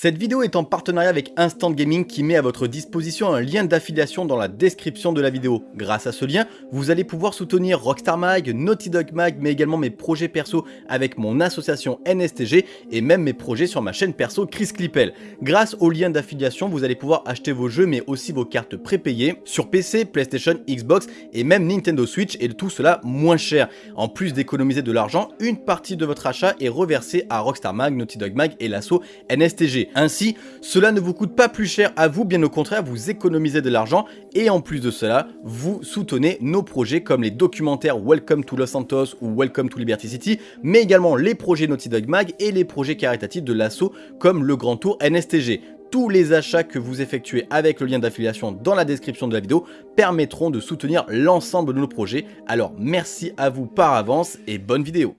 Cette vidéo est en partenariat avec Instant Gaming qui met à votre disposition un lien d'affiliation dans la description de la vidéo. Grâce à ce lien, vous allez pouvoir soutenir Rockstar Mag, Naughty Dog Mag, mais également mes projets perso avec mon association NSTG et même mes projets sur ma chaîne perso Chris Clippel. Grâce au lien d'affiliation, vous allez pouvoir acheter vos jeux mais aussi vos cartes prépayées sur PC, PlayStation, Xbox et même Nintendo Switch et tout cela moins cher. En plus d'économiser de l'argent, une partie de votre achat est reversée à Rockstar Mag, Naughty Dog Mag et l'asso NSTG. Ainsi, cela ne vous coûte pas plus cher à vous, bien au contraire, vous économisez de l'argent et en plus de cela, vous soutenez nos projets comme les documentaires Welcome to Los Santos ou Welcome to Liberty City, mais également les projets Naughty Dog Mag et les projets caritatifs de l'assaut comme le Grand Tour NSTG. Tous les achats que vous effectuez avec le lien d'affiliation dans la description de la vidéo permettront de soutenir l'ensemble de nos projets. Alors merci à vous par avance et bonne vidéo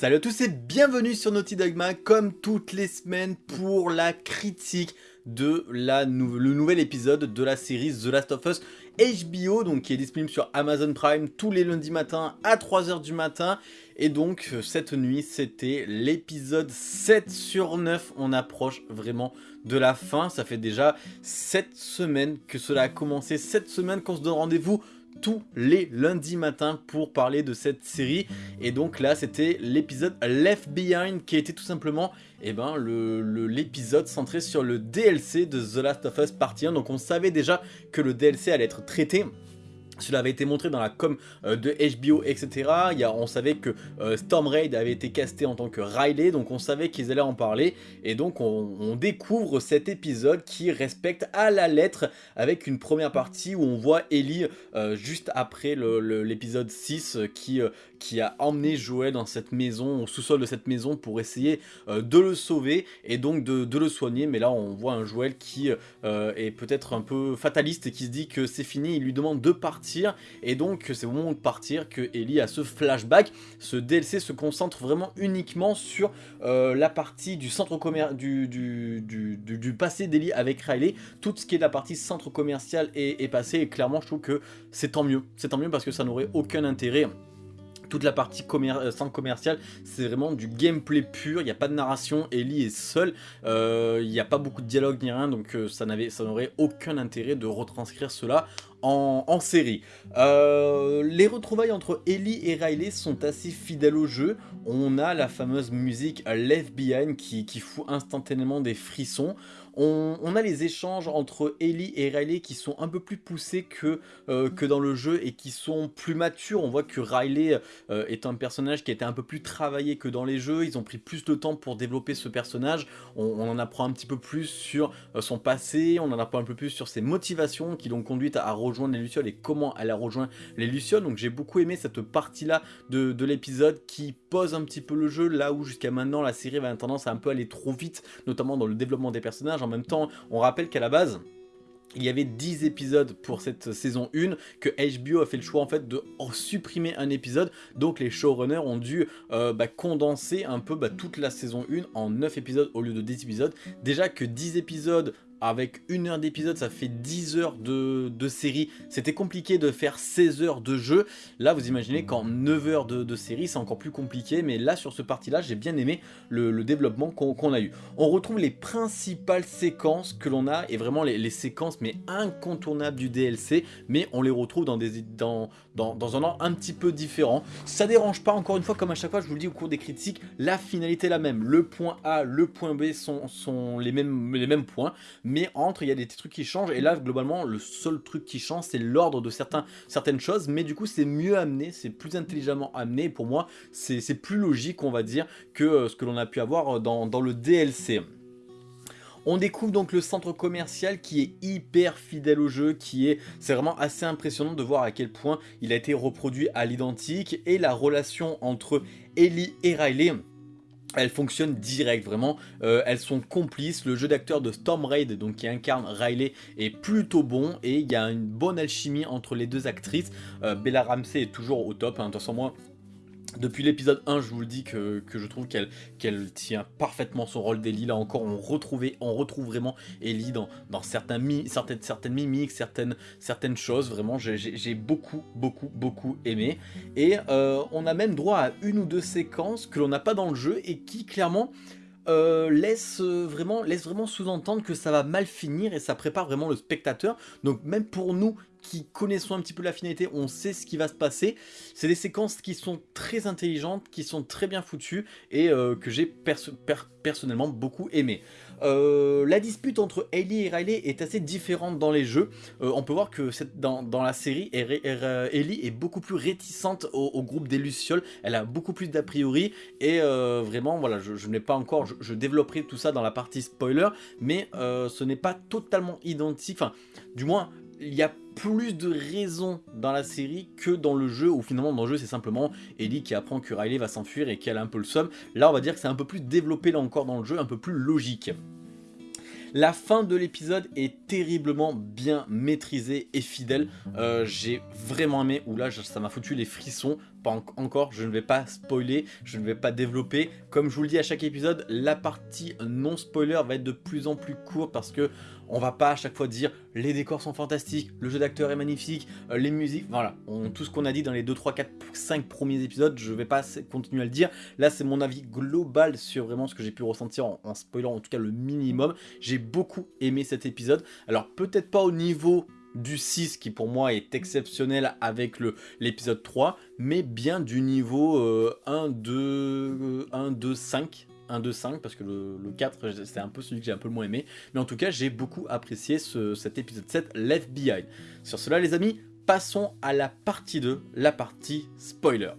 Salut à tous et bienvenue sur Naughty Dog Mag, comme toutes les semaines pour la critique de la le nouvel épisode de la série The Last of Us HBO, donc qui est disponible sur Amazon Prime tous les lundis matins à 3h du matin. Et donc euh, cette nuit c'était l'épisode 7 sur 9, on approche vraiment de la fin, ça fait déjà 7 semaines que cela a commencé, 7 semaines qu'on se donne rendez-vous tous les lundis matins pour parler de cette série. Et donc là, c'était l'épisode Left Behind qui était tout simplement eh ben, l'épisode centré sur le DLC de The Last of Us Part 1. Donc on savait déjà que le DLC allait être traité cela avait été montré dans la com euh, de HBO, etc. Il y a, on savait que euh, Storm Raid avait été casté en tant que Riley, donc on savait qu'ils allaient en parler. Et donc on, découvre cet épisode qui respecte à la lettre avec une première partie où on voit Ellie euh, juste après l'épisode 6 qui, qui a emmené Joël dans cette maison, au sous-sol de cette maison pour essayer de le sauver et donc de, de, le soigner. Mais là on voit un Joël qui est peut-être un peu fataliste et qui se dit que c'est fini, il lui demande de et donc c'est au moment de partir que Ellie a ce flashback. Ce DLC se concentre vraiment uniquement sur euh, la partie du centre commercial du, passé d'Ellie avec Riley. Tout ce qui est la partie centre commercial est passé et clairement je trouve que c'est tant mieux. C'est tant mieux parce que ça n'aurait aucun intérêt toute la partie euh, centre commercial, c'est vraiment du gameplay pur, il n'y a pas de narration, Ellie est seule, euh, il n'y a pas beaucoup de dialogue ni rien, donc ça n'aurait aucun intérêt de retranscrire cela en, série. Euh, les retrouvailles entre Ellie et Riley sont assez fidèles au jeu. On a la fameuse musique Left Behind qui, qui fout instantanément des frissons. On, a les échanges entre Ellie et Riley qui sont un peu plus poussés que, euh, que dans le jeu et qui sont plus matures. On voit que Riley euh, est un personnage qui a été un peu plus travaillé que dans les jeux. Ils ont pris plus de temps pour développer ce personnage. On, en apprend un petit peu plus sur son passé, on en apprend un peu plus sur ses motivations qui l'ont conduite à, à rejoindre les Lucioles et comment elle a rejoint les Lucioles. Donc j'ai beaucoup aimé cette partie-là de, l'épisode qui pose un petit peu le jeu, là où jusqu'à maintenant la série va avoir tendance à un peu aller trop vite, notamment dans le développement des personnages. En même temps, on rappelle qu'à la base... Il y avait 10 épisodes pour cette saison 1, que HBO a fait le choix en fait de supprimer un épisode, donc les showrunners ont dû euh, bah, condenser un peu bah, toute la saison 1 en 9 épisodes au lieu de 10 épisodes. Déjà que 10 épisodes avec une heure d'épisode, ça fait 10 heures de, série. C'était compliqué de faire 16 heures de jeu. Là, vous imaginez qu'en 9 heures de, série, c'est encore plus compliqué. Mais là, sur ce parti-là, j'ai bien aimé le, développement qu'on a eu. On retrouve les principales séquences que l'on a, et vraiment les, séquences mais incontournables du DLC. Mais on les retrouve dans, des, un ordre un petit peu différent. Ça dérange pas, encore une fois, comme à chaque fois, je vous le dis au cours des critiques, la finalité est la même. Le point A, le point B sont, les, mêmes, points entre il y a des trucs qui changent. Et là globalement le seul truc qui change c'est l'ordre de certaines choses. Mais du coup c'est mieux amené, c'est plus intelligemment amené. Pour moi c'est plus logique on va dire que euh, ce que l'on a pu avoir euh, dans, dans le DLC. On découvre donc le centre commercial qui est hyper fidèle au jeu, qui est, c'est vraiment assez impressionnant de voir à quel point il a été reproduit à l'identique. Et la relation entre Ellie et Riley elles fonctionnent direct vraiment, euh, elles sont complices, le jeu d'acteur de Storm Raid donc qui incarne Riley est plutôt bon et il y a une bonne alchimie entre les deux actrices, euh, Bella Ramsey est toujours au top, hein. de toute façon moi depuis l'épisode 1, je vous le dis que, je trouve qu'elle tient parfaitement son rôle d'Ellie. Là encore, on, retrouvait, on retrouve vraiment Ellie dans, certaines, mimiques, certaines, choses. Vraiment, j'ai beaucoup, beaucoup, beaucoup aimé. Et euh, on a même droit à une ou deux séquences que l'on n'a pas dans le jeu et qui, clairement, euh, laisse vraiment, laisse vraiment sous-entendre que ça va mal finir et ça prépare vraiment le spectateur. Donc même pour nous qui connaissons un petit peu la finalité, on sait ce qui va se passer. C'est des séquences qui sont très intelligentes, qui sont très bien foutues et euh, que j'ai personnellement beaucoup aimé. Euh, la dispute entre Ellie et Riley est assez différente dans les jeux. Euh, on peut voir que dans, la série, Ellie est beaucoup plus réticente au, groupe des Lucioles. Elle a beaucoup plus d'a priori et vraiment, voilà, je, n'ai pas encore, je, développerai tout ça dans la partie spoiler, mais ce n'est pas totalement identique. Enfin, du moins, il y a plus de raisons dans la série que dans le jeu, où finalement dans le jeu c'est simplement Ellie qui apprend que Riley va s'enfuir et qu'elle a un peu le somme. Là on va dire que c'est un peu plus développé là encore dans le jeu, un peu plus logique. La fin de l'épisode est terriblement bien maîtrisée et fidèle. Euh, j'ai vraiment aimé, ou là ça m'a foutu les frissons. Pas encore, je ne vais pas spoiler, je ne vais pas développer. Comme je vous le dis à chaque épisode, la partie non spoiler va être de plus en plus courte parce que on va pas à chaque fois dire les décors sont fantastiques, le jeu d'acteur est magnifique, euh, les musiques, voilà. tout ce qu'on a dit dans les 2, 3, 4, 5 premiers épisodes, je vais pas continuer à le dire. Là, c'est mon avis global sur vraiment ce que j'ai pu ressentir en, en spoilant en tout cas le minimum. J'ai beaucoup aimé cet épisode. Alors peut-être pas au niveau du 6 qui pour moi est exceptionnel avec l'épisode 3 mais bien du niveau 1, 2, 1, 2, 5 1, 2, 5 parce que le, 4 c'est un peu celui que j'ai un peu le moins aimé. Mais en tout cas j'ai beaucoup apprécié cet épisode 7 Left Behind. Sur cela les amis passons à la partie 2 la partie spoiler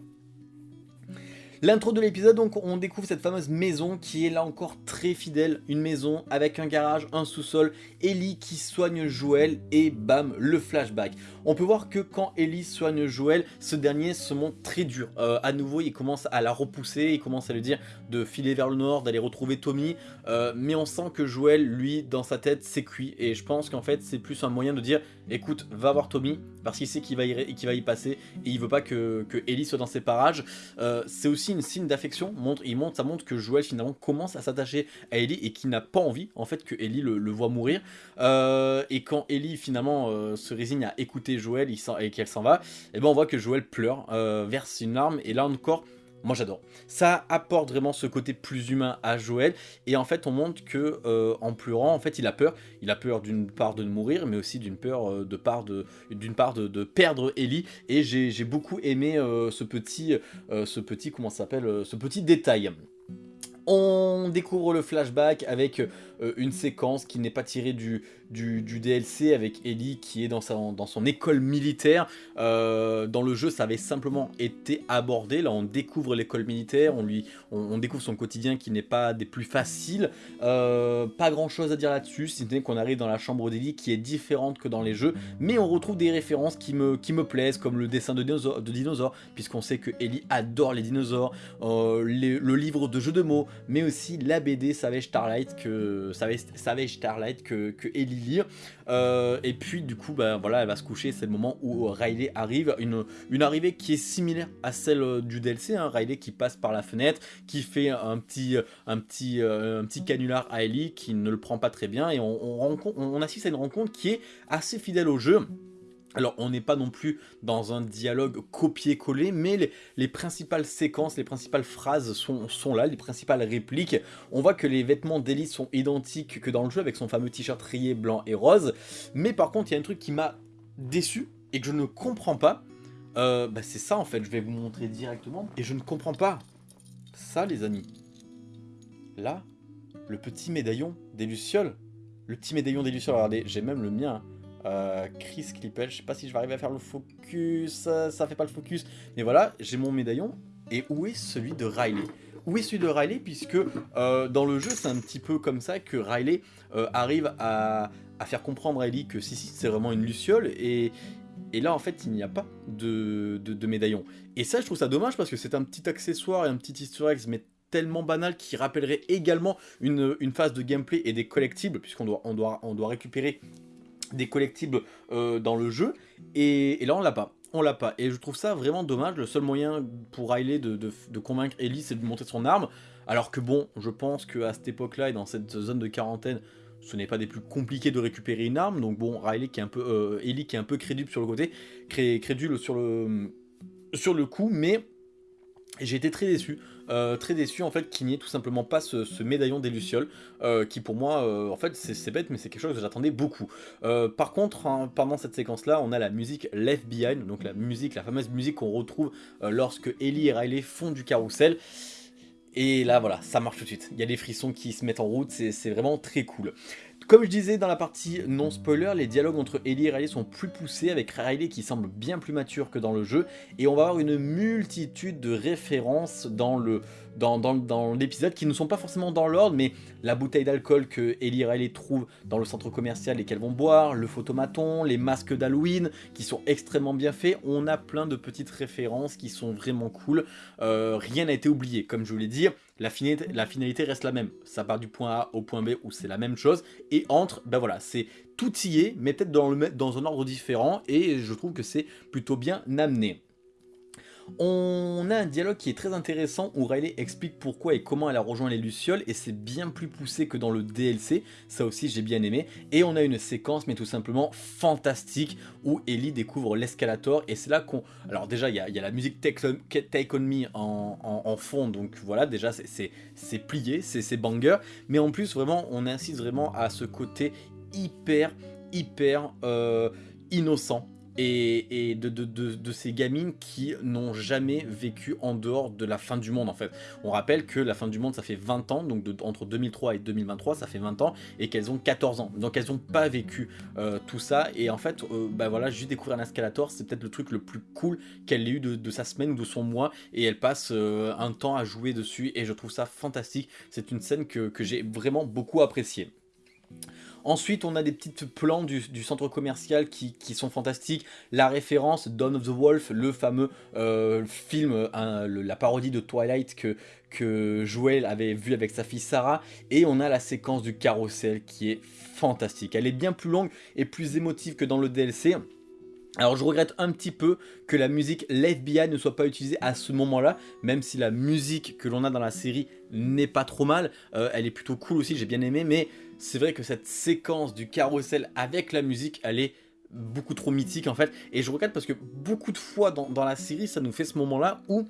L'intro de l'épisode, on découvre cette fameuse maison qui est là encore très fidèle, une maison avec un garage, un sous-sol, Ellie qui soigne Joël et bam, le flashback. On peut voir que quand Ellie soigne Joël, ce dernier se montre très dur. Euh, à nouveau, il commence à la repousser, il commence à lui dire de filer vers le nord, d'aller retrouver Tommy, euh, mais on sent que Joël, lui, dans sa tête, c'est cuit, et je pense qu'en fait, c'est plus un moyen de dire, écoute, va voir Tommy, parce qu'il sait qu'il va, y, passer, et il veut pas que, Ellie soit dans ses parages. Euh, c'est aussi une signe d'affection, montre, ça montre que Joël finalement commence à s'attacher à Ellie et qui n'a pas envie en fait que Ellie le, voit mourir. Euh, et quand Ellie finalement euh, se résigne à écouter Joël et qu'elle s'en va, eh ben on voit que Joël pleure, verse une larme et là encore moi j'adore. Ça apporte vraiment ce côté plus humain à Joël et en fait on montre que euh, en pleurant en fait il a peur. Il a peur d'une part de mourir mais aussi d'une peur euh, de part de d'une part de, perdre Ellie et j'ai beaucoup aimé euh, ce petit ce petit comment s'appelle ce petit détail. On découvre le flashback avec une séquence qui n'est pas tirée du, DLC avec Ellie qui est dans, son école militaire. Euh, dans le jeu, ça avait simplement été abordé. Là, on découvre l'école militaire, on, lui, on, découvre son quotidien qui n'est pas des plus faciles. Euh, pas grand chose à dire là-dessus, si ce n'est qu'on arrive dans la chambre d'Ellie qui est différente que dans les jeux. Mais on retrouve des références qui me, qui me plaisent, comme le dessin de dinosaures, puisqu'on sait que Ellie adore les dinosaures, euh, le livre de jeux de mots, mais aussi la BD Savage Starlight que, Savage, Savage Starlight que, que Ellie lire. Euh, et puis du coup, bah, voilà, elle va se coucher. C'est le moment où Riley arrive. Une, une arrivée qui est similaire à celle euh, du DLC. Hein. Riley qui passe par la fenêtre, qui fait un petit, un petit, euh, un petit canular à Ellie, qui ne le prend pas très bien. Et on, on, on assiste à une rencontre qui est assez fidèle au jeu. Alors on n'est pas non plus dans un dialogue copier-coller, mais les, principales séquences, les principales phrases sont, là, les principales répliques. On voit que les vêtements d'Ellie sont identiques que dans le jeu, avec son fameux t-shirt rayé blanc et rose. Mais par contre, il y a un truc qui m'a déçu et que je ne comprends pas. Euh, bah c'est ça en fait, je vais vous montrer directement. Et je ne comprends pas. Ça les amis. Là, le petit médaillon des Lucioles. Le petit médaillon des Lucioles, regardez, j'ai même le mien. Euh, Chris Clippel, je sais pas si je vais arriver à faire le focus, ça, fait pas le focus, mais voilà, j'ai mon médaillon, et où est celui de Riley? Où est celui de Riley? Puisque euh, dans le jeu c'est un petit peu comme ça que Riley euh, arrive à, faire comprendre à Ellie que si si c'est vraiment une luciole. Et, là en fait il n'y a pas de, médaillon. Et ça je trouve ça dommage parce que c'est un petit accessoire et un petit easter egg mais tellement banal qui rappellerait également une, phase de gameplay et des collectibles puisqu'on on doit récupérer des collectibles euh, dans le jeu, et, là on l'a pas. on l'a pas. Et je trouve ça vraiment dommage. Le seul moyen pour Riley de, convaincre Ellie, c'est de montrer son arme. Alors que bon, je pense qu'à cette époque-là et dans cette zone de quarantaine, ce n'est pas des plus compliqués de récupérer une arme. Donc bon, Riley qui est un peu, euh, Ellie qui est un peu crédule sur le côté, crédule sur le, sur le coup, mais j'ai été très déçu, euh, très déçu en fait qu'il n'y ait tout simplement pas ce, médaillon des Lucioles, euh, qui pour moi, en fait c'est bête mais c'est quelque chose que j'attendais beaucoup. par contre, hein, pendant cette séquence là, on a la musique Left Behind, donc la musique, la fameuse musique qu'on retrouve lorsque Ellie et Riley font du carrousel. Et là, voilà, ça marche tout de suite. Il y a des frissons qui se mettent en route, c'est vraiment très cool. Comme je disais dans la partie non spoiler, les dialogues entre Ellie et Riley sont plus poussés avec Riley qui semble bien plus mature que dans le jeu. Et on va avoir une multitude de références dans le dans, l'épisode qui ne sont pas forcément dans l'ordre mais la bouteille d'alcool que Ellie Riley trouvent dans le centre commercial et qu'elles vont boire, le photomaton, les masques d'Halloween qui sont extrêmement bien faits, on a plein de petites références qui sont vraiment cool, euh, rien n'a été oublié comme je vous l'ai dit, la finalité, reste la même. Ça part du point A au point B où c'est la même chose. Et entre, ben voilà, c'est tout y est, mais peut-être dans, dans un ordre différent. Et je trouve que c'est plutôt bien amené. On a un dialogue qui est très intéressant où Riley explique pourquoi et comment elle a rejoint les Lucioles et c'est bien plus poussé que dans le DLC, ça aussi j'ai bien aimé. Et on a une séquence mais tout simplement fantastique où Ellie découvre l'escalator et c'est là qu'on... Alors déjà il y, a, la musique Take On, Me en, fond donc voilà déjà c'est plié, c'est banger. Mais en plus vraiment on insiste vraiment à ce côté hyper hyper euh, innocent et, de, ces gamines qui n'ont jamais vécu en dehors de la fin du monde en fait. On rappelle que la fin du monde ça fait 20 ans, donc entre 2003 et 2023 ça fait 20 ans, et qu'elles ont 14 ans. Donc elles n'ont pas vécu euh, tout ça, et en fait, euh, bah voilà, juste découvrir un escalator, c'est peut-être le truc le plus cool qu'elle ait eu de, sa semaine ou de son mois, et elle passe euh, un temps à jouer dessus, et je trouve ça fantastique. C'est une scène que, que j'ai vraiment beaucoup appréciée. Ensuite, on a des petites plans du, centre commercial qui, sont fantastiques. La référence Dawn of the Wolf, le fameux euh, film, la parodie de Twilight que, que Joel avait vu avec sa fille Sarah. Et on a la séquence du carrousel qui est fantastique. Elle est bien plus longue et plus émotive que dans le DLC. Alors je regrette un petit peu que la musique l'FBI ne soit pas utilisée à ce moment-là, même si la musique que l'on a dans la série n'est pas trop mal, euh, elle est plutôt cool aussi, j'ai bien aimé, mais c'est vrai que cette séquence du carrousel avec la musique, elle est beaucoup trop mythique en fait, et je regrette parce que beaucoup de fois dans, la série, ça nous fait ce moment-là où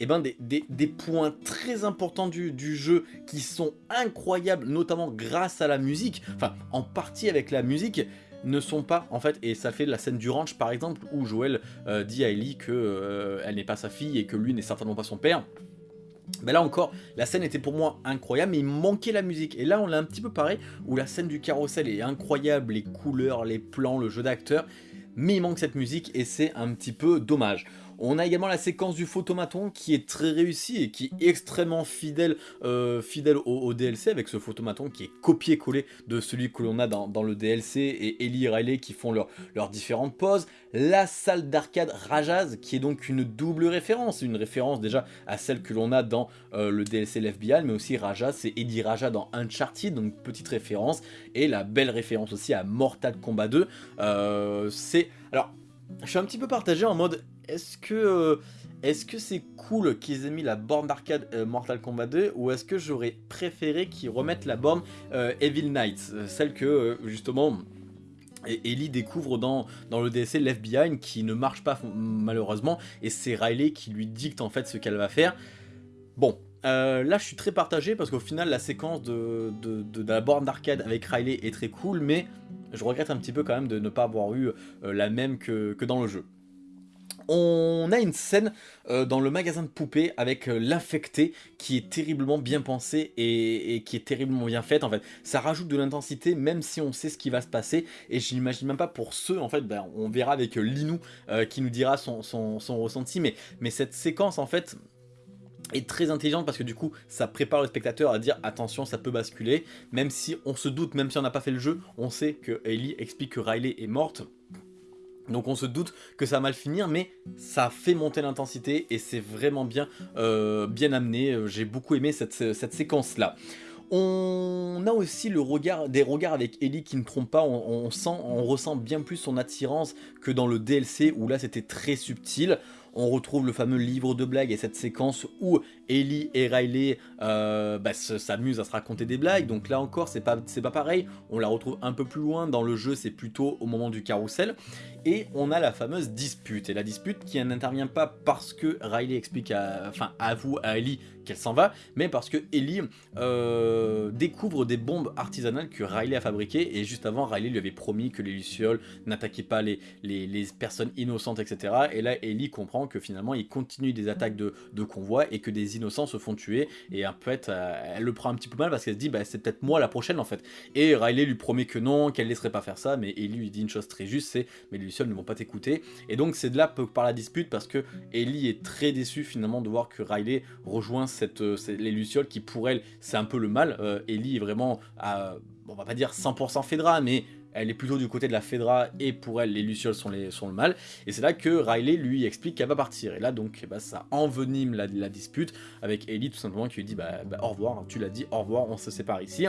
eh ben, des, points très importants du, du, jeu qui sont incroyables, notamment grâce à la musique, enfin en partie avec la musique, ne sont pas en fait, et ça fait la scène du ranch par exemple où Joël euh, dit à Ellie que euh, n'est pas sa fille et que lui n'est certainement pas son père. Mais là encore, la scène était pour moi incroyable, mais il manquait la musique. Et là, on l'a un petit peu pareil, où la scène du carrousel est incroyable, les couleurs, les plans, le jeu d'acteur, mais il manque cette musique et c'est un petit peu dommage. On a également la séquence du photomaton qui est très réussie et qui est extrêmement fidèle, euh, au, DLC avec ce photomaton qui est copié-collé de celui que l'on a dans, le DLC et Ellie et Riley qui font leurs différentes poses. La salle d'arcade Rajaz qui est donc une double référence, une référence déjà à celle que l'on a dans euh, le DLC l'FBI mais aussi Rajaz c'est Eddie Raja dans Uncharted donc petite référence et la belle référence aussi à Mortal Kombat 2 euh, c'est alors je suis un petit peu partagé en mode est-ce que euh, est-ce que c'est cool qu'ils aient mis la borne d'arcade euh, Mortal Kombat 2 ou est-ce que j'aurais préféré qu'ils remettent la borne euh, Evil Knights, celle que justement Ellie découvre dans, dans le DLC Left Behind qui ne marche pas malheureusement et c'est Riley qui lui dicte en fait ce qu'elle va faire. Bon, là je suis très partagé parce qu'au final la séquence de, la borne d'arcade avec Riley est très cool mais je regrette un petit peu quand même de ne pas avoir eu la même que dans le jeu on a une scène euh, dans le magasin de poupées avec euh, l'infecté qui est terriblement bien pensé et, qui est terriblement bien faite en fait. Ça rajoute de l'intensité même si on sait ce qui va se passer. Et je n'imagine même pas pour ceux en fait, ben, on verra avec euh, Linou qui nous dira son, ressenti. Mais, mais cette séquence en fait est très intelligente parce que du coup ça prépare le spectateur à dire attention ça peut basculer. Même si on se doute, même si on n'a pas fait le jeu, on sait que Ellie explique que Riley est morte donc on se doute que ça va mal finir, mais ça fait monter l'intensité et c'est vraiment bien, euh, bien amené. J'ai beaucoup aimé cette, séquence-là. On a aussi le regard, des regards avec Ellie qui ne trompe pas, on ressent bien plus son attirance que dans le DLC où là c'était très subtil on retrouve le fameux livre de blagues et cette séquence où Ellie et Riley euh, bah, s'amusent à se raconter des blagues. Donc là encore, c'est pas, pas pareil. On la retrouve un peu plus loin dans le jeu, c'est plutôt au moment du carrousel. Et on a la fameuse dispute. Et la dispute qui n'intervient pas parce que Riley explique enfin, avoue à Ellie qu'elle s'en va, mais parce que Ellie euh, découvre des bombes artisanales que Riley a fabriquées. Et juste avant, Riley lui avait promis que les Lucioles n'attaquaient pas les, les, personnes innocentes, etc. Et là, Ellie comprend que finalement, il continue des attaques de, de convoi et que des innocents se font tuer. Et en fait, euh, elle le prend un petit peu mal parce qu'elle se dit, bah, c'est peut-être moi la prochaine en fait. Et Riley lui promet que non, qu'elle laisserait pas faire ça, mais Ellie lui dit une chose très juste, c'est, mais les Lucioles ne vont pas t'écouter. Et donc, c'est de là par la dispute parce que Ellie est très déçue finalement de voir que Riley rejoint euh, les Lucioles qui pour elle, c'est un peu le mal. Euh, Ellie est vraiment, à, on va pas dire 100% Fedra, mais elle est plutôt du côté de la Fedra et pour elle les Lucioles sont, le mal. Et c'est là que Riley lui explique qu'elle va partir. Et là donc bah, ça envenime la, dispute avec Ellie tout simplement qui lui dit bah, bah au revoir, tu l'as dit, au revoir, on se sépare ici.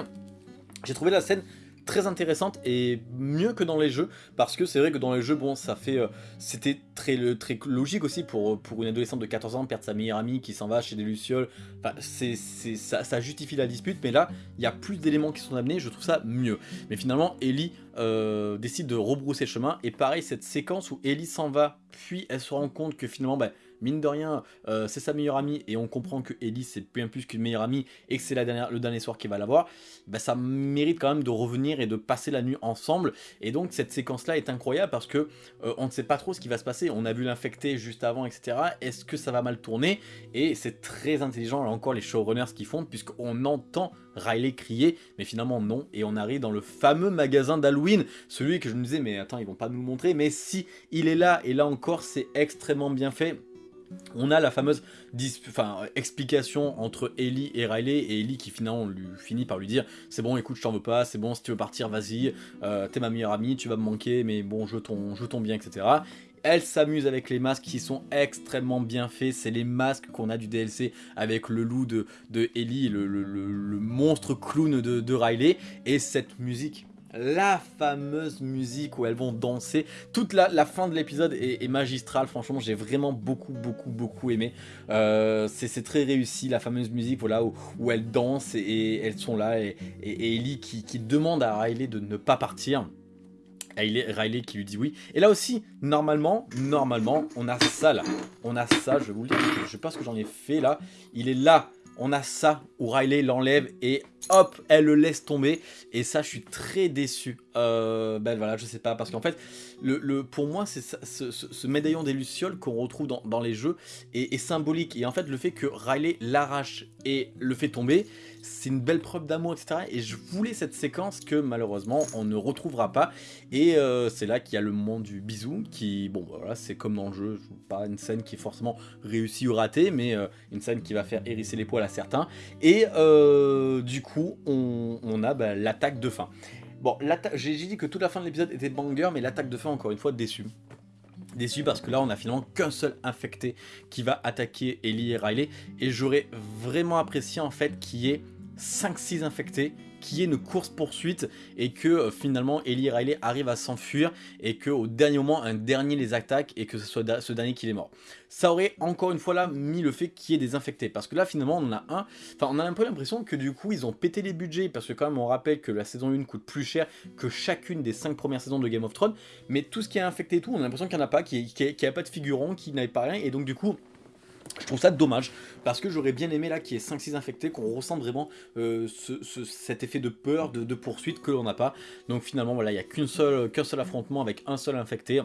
J'ai trouvé la scène très intéressante et mieux que dans les jeux parce que c'est vrai que dans les jeux bon ça fait euh, c'était très, très logique aussi pour, pour une adolescente de 14 ans perdre sa meilleure amie qui s'en va chez des lucioles. Enfin, c'est ça, ça justifie la dispute mais là il y a plus d'éléments qui sont amenés je trouve ça mieux. Mais finalement Ellie euh, décide de rebrousser chemin et pareil cette séquence où Ellie s'en va puis elle se rend compte que finalement bah, mine de rien, euh, c'est sa meilleure amie et on comprend que Ellie c'est bien plus qu'une meilleure amie et que c'est le dernier soir qu'il va l'avoir, bah, ça mérite quand même de revenir et de passer la nuit ensemble. Et donc cette séquence là est incroyable parce que euh, on ne sait pas trop ce qui va se passer. On a vu l'infecté juste avant, etc. Est-ce que ça va mal tourner? Et c'est très intelligent là encore les showrunners qu'ils font puisqu'on entend Riley crier, mais finalement non, et on arrive dans le fameux magasin d'Halloween, celui que je me disais, mais attends, ils vont pas nous le montrer, mais si, il est là, et là encore, c'est extrêmement bien fait, on a la fameuse explication entre Ellie et Riley, et Ellie qui finalement finit par lui dire c'est bon écoute je t'en veux pas, c'est bon si tu veux partir vas-y, euh, t'es ma meilleure amie, tu vas me manquer mais bon je ton, je bien etc. Elle s'amuse avec les masques qui sont extrêmement bien faits. C'est les masques qu'on a du DLC avec le loup de, de Ellie, le, monstre clown de Riley. Et cette musique la fameuse musique où elles vont danser. Toute la, fin de l'épisode est, magistrale, franchement j'ai vraiment beaucoup beaucoup beaucoup aimé. Euh, c'est très réussi, la fameuse musique voilà, où, elles dansent et, elles sont là et, Ellie qui, demande à Riley de ne pas partir. Riley qui lui dit oui. Et là aussi, normalement, normalement, on a ça là. On a ça, je vous le dire, je sais pas ce que j'en ai fait là. Il est là on a ça où Riley l'enlève et hop, elle le laisse tomber. Et ça, je suis très déçu. Euh, ben voilà, je sais pas, parce qu'en fait, pour moi, c'est ce, médaillon des Lucioles qu'on retrouve dans, les jeux est, symbolique. Et en fait, le fait que Riley l'arrache et le fait tomber, c'est une belle preuve d'amour, etc. Et je voulais cette séquence que malheureusement, on ne retrouvera pas. Et euh, c'est là qu'il y a le moment du bisou, qui, bon, bah voilà, c'est comme dans le jeu, pas une scène qui est forcément réussie ou ratée, mais euh, une scène qui va faire hérisser les poils à certains. Et du coup, on, a bah, l'attaque de fin. Bon, j'ai dit que toute la fin de l'épisode était banger, mais l'attaque de fin, encore une fois, déçu. Déçu parce que là, on a finalement qu'un seul infecté qui va attaquer Ellie et Riley. Et j'aurais vraiment apprécié, en fait, qu'il y ait 5-6 infectés qui est une course-poursuite et que euh, finalement Ellie Riley arrivent à s'enfuir et que au dernier moment un dernier les attaque et que ce soit ce dernier qui est mort. Ça aurait encore une fois là mis le fait qu'il y ait des infectés. Parce que là finalement on en a un, enfin on a un peu l'impression que du coup ils ont pété les budgets parce que quand même on rappelle que la saison 1 coûte plus cher que chacune des 5 premières saisons de Game of Thrones. Mais tout ce qui est infecté et tout on a l'impression qu'il n'y en a pas, qu'il n'y a, pas de figurants, qu'il n'avait pas rien. Et donc du coup je trouve ça dommage parce que j'aurais bien aimé là qu'il y ait 5-6 infectés, qu'on ressente vraiment euh, cet effet de peur, de, poursuite que l'on n'a pas. Donc finalement voilà, il n'y a qu'un seul, seul affrontement avec un seul infecté.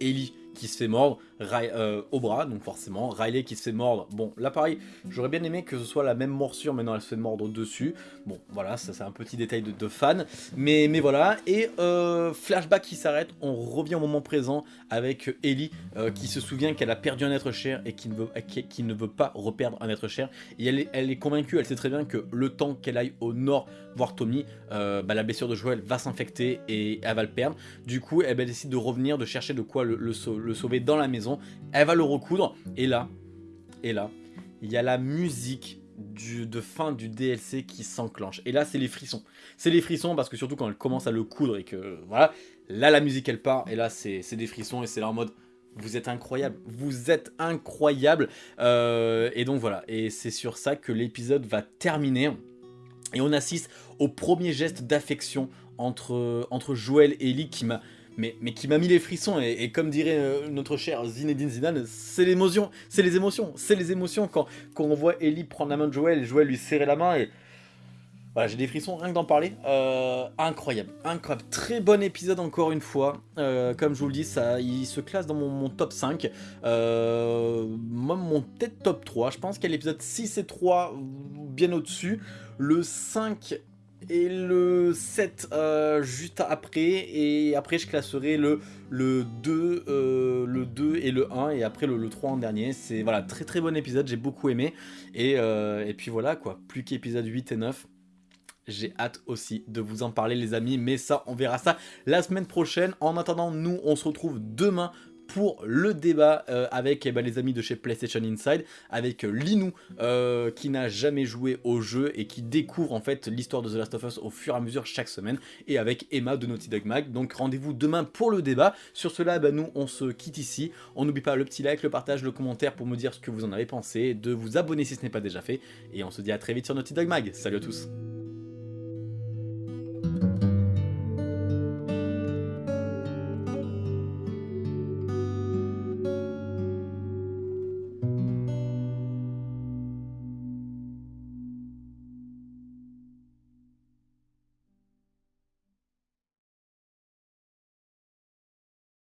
Ellie qui se fait mordre euh, au bras, donc forcément, Riley qui se fait mordre, bon là pareil, j'aurais bien aimé que ce soit la même morsure, maintenant elle se fait mordre au-dessus, bon voilà, ça c'est un petit détail de, fan, mais, mais voilà, et euh, flashback qui s'arrête, on revient au moment présent avec Ellie euh, qui se souvient qu'elle a perdu un être cher et qui ne veut, pas reperdre un être cher, et elle est convaincue, elle sait très bien que le temps qu'elle aille au nord voir Tommy, bah, la blessure de Joël va s'infecter et elle va le perdre, du coup elle, décide de revenir, de chercher de quoi le, le sauver dans la maison, elle va le recoudre, et là, et là, il y a la musique du, de fin du DLC qui s'enclenche. Et là, c'est les frissons. C'est les frissons parce que surtout quand elle commence à le coudre et que, voilà, là, la musique, elle part. Et là, c'est des frissons et c'est là en mode, vous êtes incroyable, vous êtes incroyable. Euh, et donc voilà, et c'est sur ça que l'épisode va terminer. Et on assiste au premier geste d'affection entre, Joël et Ellie qui m'a mis les frissons, et, comme dirait euh, notre cher Zinedine Zidane, c'est l'émotion, c'est les émotions, c'est les émotions quand, quand on voit Ellie prendre la main de Joël et Joël lui serrer la main, et voilà, j'ai des frissons rien que d'en parler, euh, incroyable, incroyable, très bon épisode encore une fois, euh, comme je vous le dis, ça, il se classe dans mon, top 5, moi mon peut-être top 3, je pense a l'épisode 6 et 3 bien au-dessus, le 5 et le 7 euh, juste après. Et après je classerai le, le, 2, euh, le 2 et le 1 et après le, 3 en dernier. C'est voilà très très bon épisode. J'ai beaucoup aimé. Et, euh, et puis voilà quoi. Plus qu'épisode 8 et 9 j'ai hâte aussi de vous en parler les amis, mais ça on verra ça la semaine prochaine. En attendant, nous on se retrouve demain pour le débat euh, avec eh ben, les amis de chez PlayStation Inside, avec euh, Linou euh, qui n'a jamais joué au jeu et qui découvre en fait l'histoire de The Last of Us au fur et à mesure chaque semaine, et avec Emma de Naughty Dog Mag. Donc rendez-vous demain pour le débat. Sur cela, bah, nous on se quitte ici. On n'oublie pas le petit like, le partage, le commentaire pour me dire ce que vous en avez pensé, de vous abonner si ce n'est pas déjà fait, et on se dit à très vite sur Naughty Dog Mag. Salut à tous